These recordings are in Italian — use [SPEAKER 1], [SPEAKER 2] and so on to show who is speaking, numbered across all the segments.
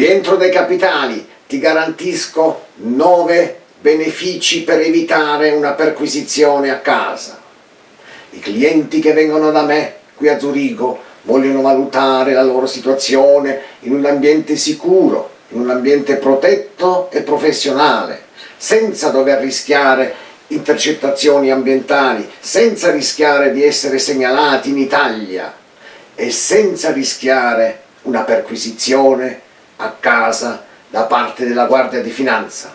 [SPEAKER 1] Rientro dei capitali, ti garantisco 9 benefici per evitare una perquisizione a casa. I clienti che vengono da me qui a Zurigo vogliono valutare la loro situazione in un ambiente sicuro, in un ambiente protetto e professionale, senza dover rischiare intercettazioni ambientali, senza rischiare di essere segnalati in Italia e senza rischiare una perquisizione a casa da parte della Guardia di Finanza.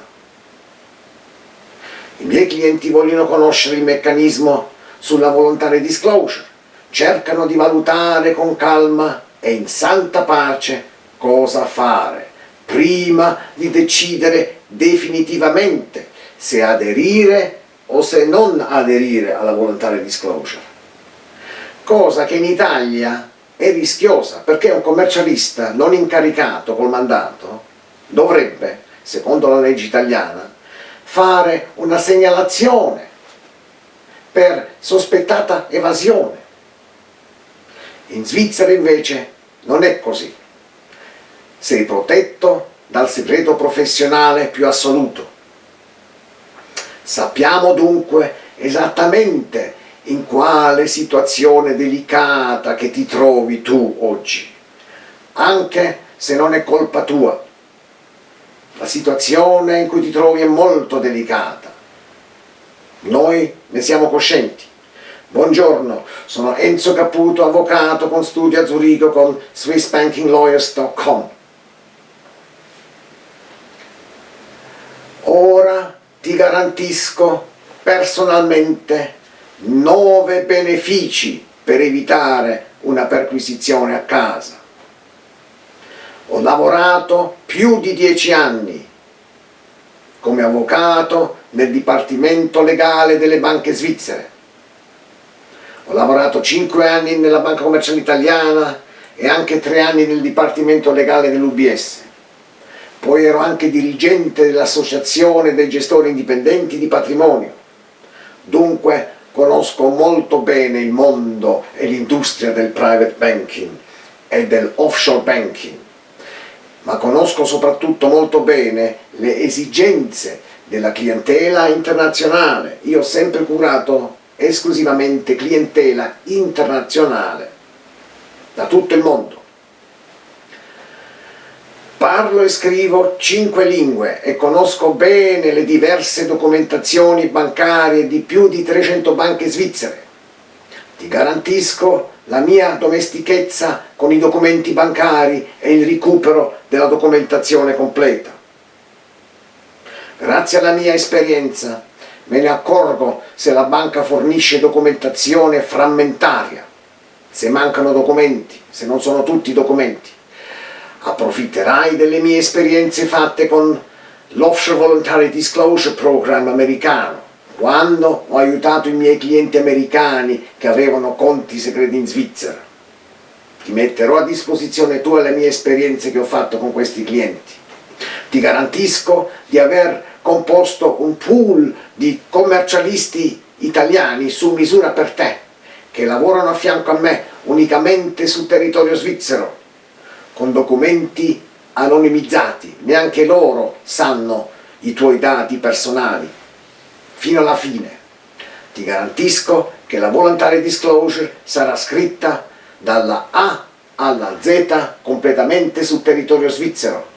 [SPEAKER 1] I miei clienti vogliono conoscere il meccanismo sulla voluntary disclosure, cercano di valutare con calma e in santa pace cosa fare, prima di decidere definitivamente se aderire o se non aderire alla voluntary disclosure. Cosa che in Italia è rischiosa perché un commercialista non incaricato col mandato dovrebbe, secondo la legge italiana, fare una segnalazione per sospettata evasione. In Svizzera invece non è così. Sei protetto dal segreto professionale più assoluto. Sappiamo dunque esattamente in quale situazione delicata che ti trovi tu oggi, anche se non è colpa tua. La situazione in cui ti trovi è molto delicata. Noi ne siamo coscienti. Buongiorno, sono Enzo Caputo, avvocato con studio a Zurigo con SwissBankingLawyers.com. Ora ti garantisco personalmente nove benefici per evitare una perquisizione a casa. Ho lavorato più di dieci anni come avvocato nel Dipartimento Legale delle banche svizzere. Ho lavorato cinque anni nella Banca Commerciale Italiana e anche tre anni nel Dipartimento Legale dell'UBS. Poi ero anche dirigente dell'Associazione dei Gestori Indipendenti di Patrimonio. Dunque conosco molto bene il mondo e l'industria del private banking e del offshore banking, ma conosco soprattutto molto bene le esigenze della clientela internazionale. Io ho sempre curato esclusivamente clientela internazionale da tutto il mondo. Parlo e scrivo cinque lingue e conosco bene le diverse documentazioni bancarie di più di 300 banche svizzere. Ti garantisco la mia domestichezza con i documenti bancari e il recupero della documentazione completa. Grazie alla mia esperienza me ne accorgo se la banca fornisce documentazione frammentaria, se mancano documenti, se non sono tutti documenti approfitterai delle mie esperienze fatte con l'Offshore Voluntary Disclosure Program americano, quando ho aiutato i miei clienti americani che avevano conti segreti in Svizzera. Ti metterò a disposizione tu le mie esperienze che ho fatto con questi clienti. Ti garantisco di aver composto un pool di commercialisti italiani su misura per te, che lavorano a fianco a me unicamente sul territorio svizzero con documenti anonimizzati, neanche loro sanno i tuoi dati personali, fino alla fine. Ti garantisco che la voluntary disclosure sarà scritta dalla A alla Z completamente sul territorio svizzero,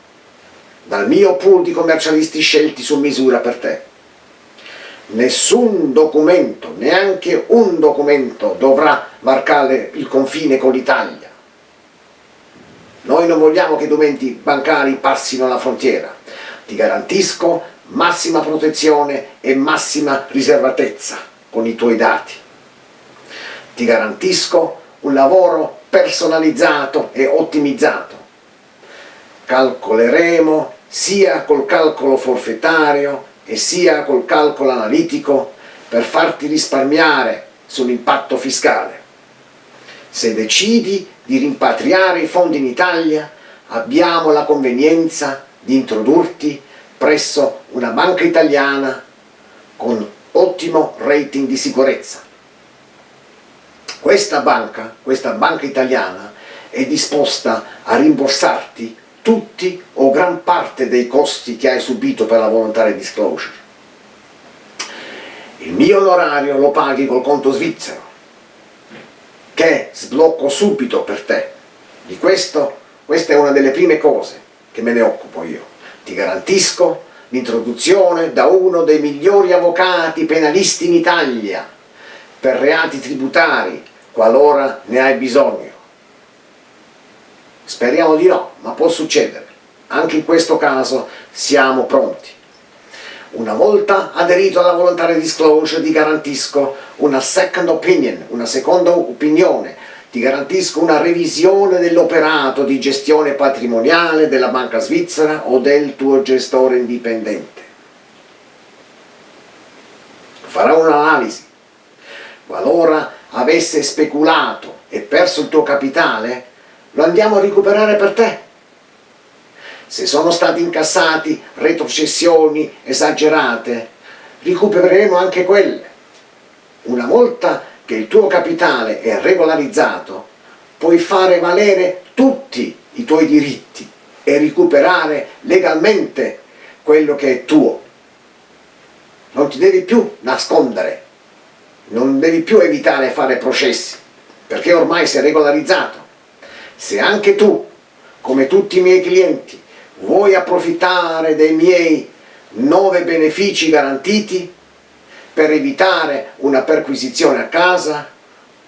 [SPEAKER 1] dal mio pool di commercialisti scelti su misura per te. Nessun documento, neanche un documento dovrà marcare il confine con l'Italia noi non vogliamo che i documenti bancari passino la frontiera. Ti garantisco massima protezione e massima riservatezza con i tuoi dati. Ti garantisco un lavoro personalizzato e ottimizzato. Calcoleremo sia col calcolo forfettario e sia col calcolo analitico per farti risparmiare sull'impatto fiscale. Se decidi di rimpatriare i fondi in Italia, abbiamo la convenienza di introdurti presso una banca italiana con ottimo rating di sicurezza. Questa banca, questa banca italiana, è disposta a rimborsarti tutti o gran parte dei costi che hai subito per la voluntary disclosure. Il mio onorario lo paghi col conto svizzero, che sblocco subito per te. Di questo, questa è una delle prime cose che me ne occupo io. Ti garantisco l'introduzione da uno dei migliori avvocati penalisti in Italia per reati tributari, qualora ne hai bisogno. Speriamo di no, ma può succedere. Anche in questo caso siamo pronti. Una volta aderito alla volontaria disclosure ti garantisco una second opinion, una seconda opinione, ti garantisco una revisione dell'operato di gestione patrimoniale della banca svizzera o del tuo gestore indipendente. Farà un'analisi. Qualora avesse speculato e perso il tuo capitale, lo andiamo a recuperare per te. Se sono stati incassati retrocessioni esagerate, recupereremo anche quelle. Una volta che il tuo capitale è regolarizzato, puoi fare valere tutti i tuoi diritti e recuperare legalmente quello che è tuo. Non ti devi più nascondere, non devi più evitare fare processi, perché ormai sei regolarizzato. Se anche tu, come tutti i miei clienti, vuoi approfittare dei miei nove benefici garantiti per evitare una perquisizione a casa,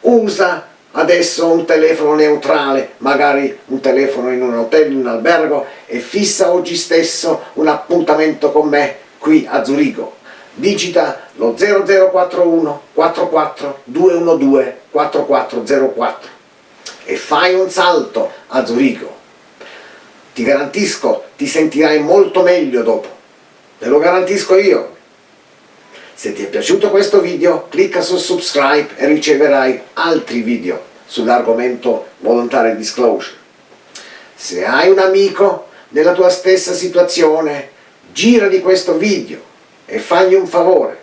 [SPEAKER 1] usa adesso un telefono neutrale, magari un telefono in un hotel, in un albergo e fissa oggi stesso un appuntamento con me qui a Zurigo. Digita lo 0041 44 212 4404 e fai un salto a Zurigo. Ti garantisco, ti sentirai molto meglio dopo. Te lo garantisco io. Se ti è piaciuto questo video, clicca su subscribe e riceverai altri video sull'argomento voluntary disclosure. Se hai un amico nella tua stessa situazione, gira di questo video e fagli un favore.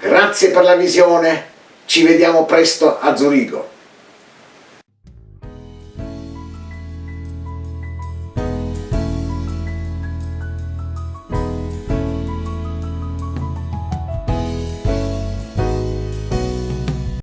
[SPEAKER 1] Grazie per la visione, ci vediamo presto a Zurigo.